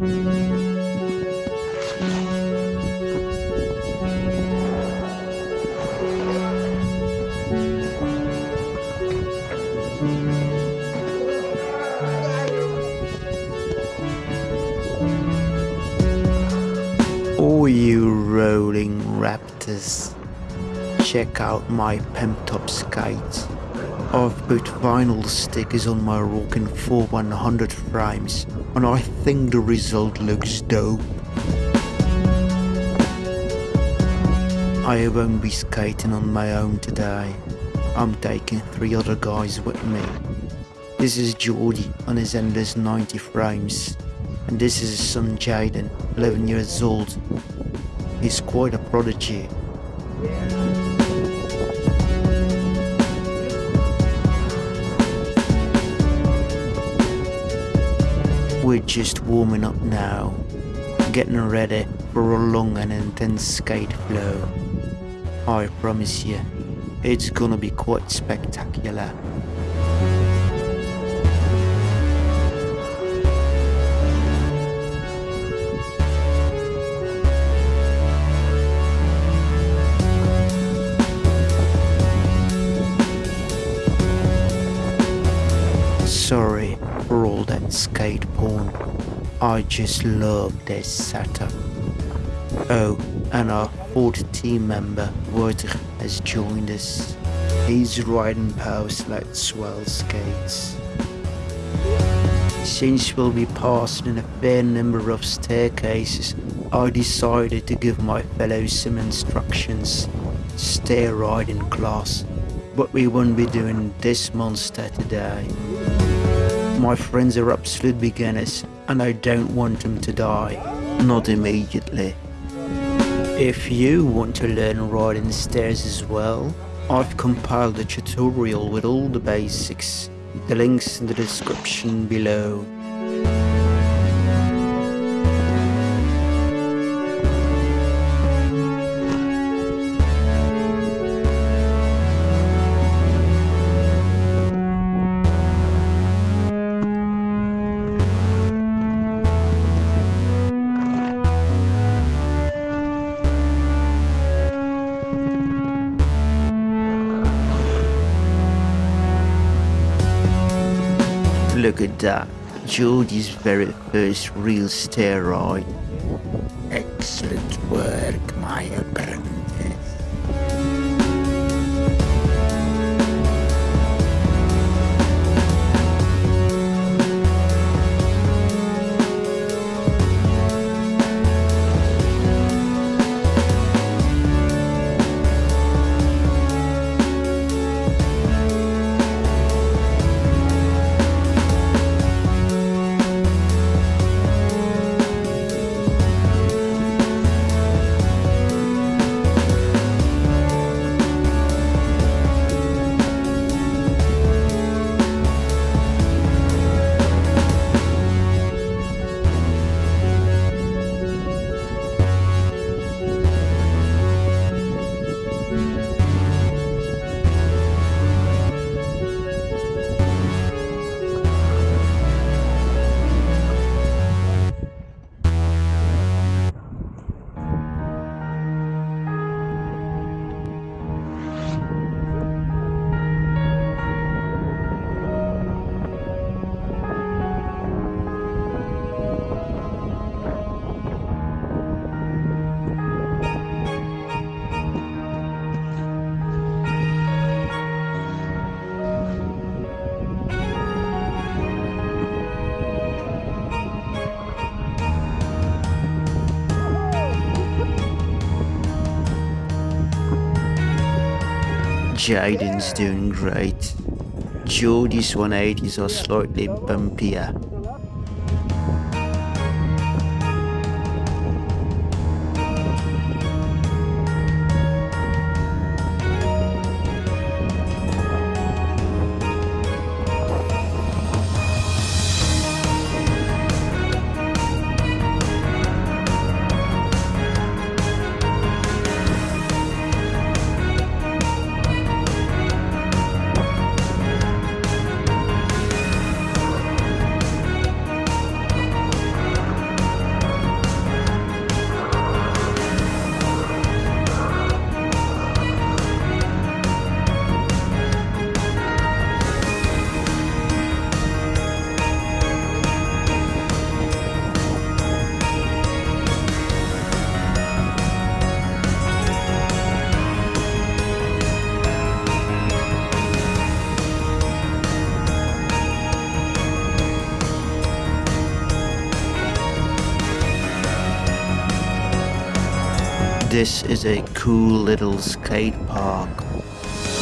Oh, you rolling raptors. Check out my Pemtop skates. I've put vinyl stickers on my Rockin' 4100 frames, and I think the result looks dope. I won't be skating on my own today. I'm taking three other guys with me. This is Geordie on his endless 90 frames. And this is his son Jaden, 11 years old. He's quite a prodigy. We're just warming up now, getting ready for a long and intense skate flow. I promise you, it's gonna be quite spectacular. Skate porn. I just love this setup. Oh, and our fourth team member, Wouter, has joined us. He's riding power like swell skates. Since we'll be passing a fair number of staircases, I decided to give my fellows some instructions. Stair riding class. But we won't be doing this monster today. My friends are absolute beginners, and I don't want them to die. Not immediately. If you want to learn riding stairs as well, I've compiled a tutorial with all the basics. The link's in the description below. Look at that. Geordie's very first real steroid. Excellent work, my apprentice. Jaden's doing great. Geordie's 180s are slightly bumpier. This is a cool little skate park,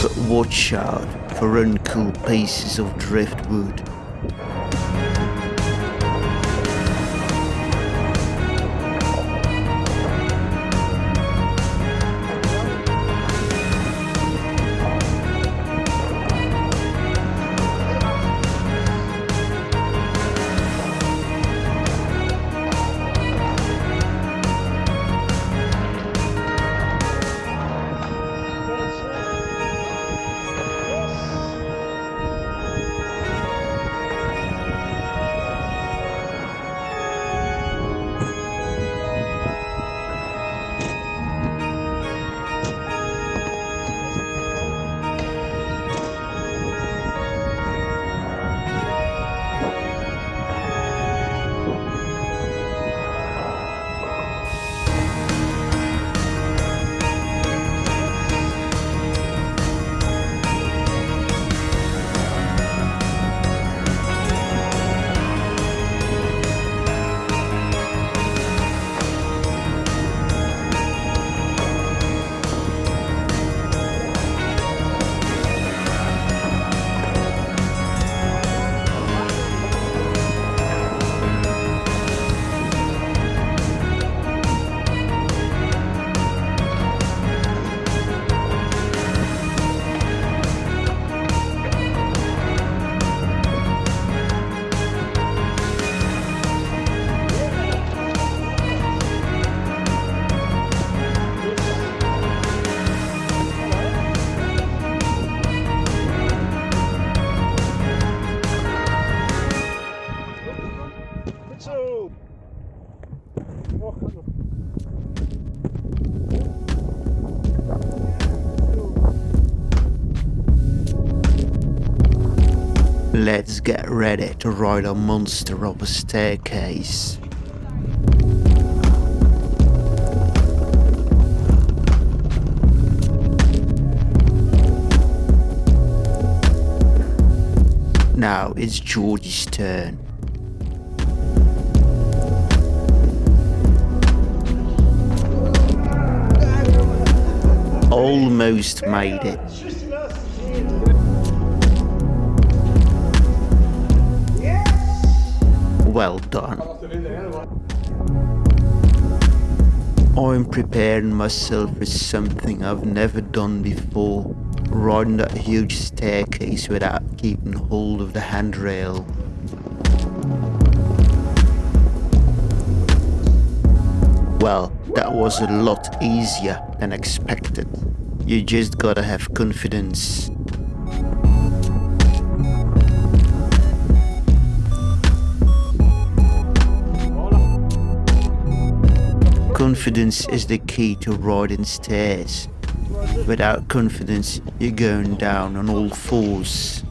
but watch out for uncool pieces of driftwood. Let's get ready to ride a monster up a staircase. Now it's George's turn. Almost made it. Well done. I'm preparing myself for something I've never done before. Riding that huge staircase without keeping hold of the handrail. Well, that was a lot easier than expected. You just gotta have confidence. Confidence is the key to riding stairs. Without confidence, you're going down on all fours.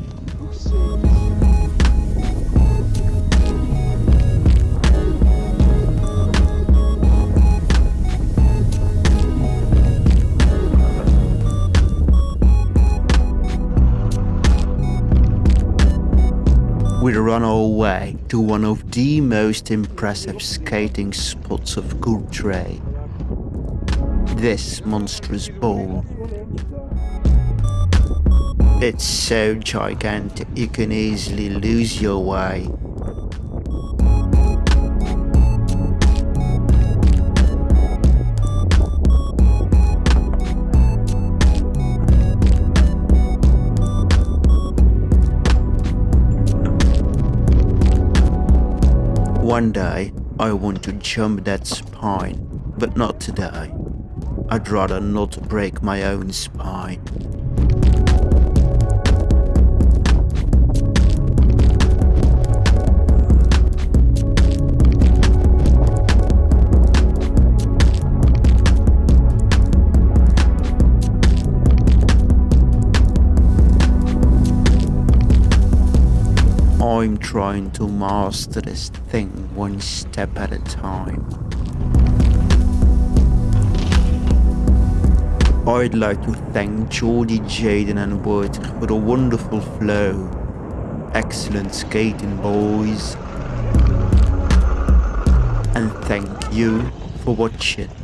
We'd run our way to one of the most impressive skating spots of Courtrai. This monstrous bowl. It's so gigantic you can easily lose your way. One day, I want to jump that spine, but not today. I'd rather not break my own spine. Trying to master this thing one step at a time. I'd like to thank Geordie, Jaden and Wood for the wonderful flow. Excellent skating boys. And thank you for watching.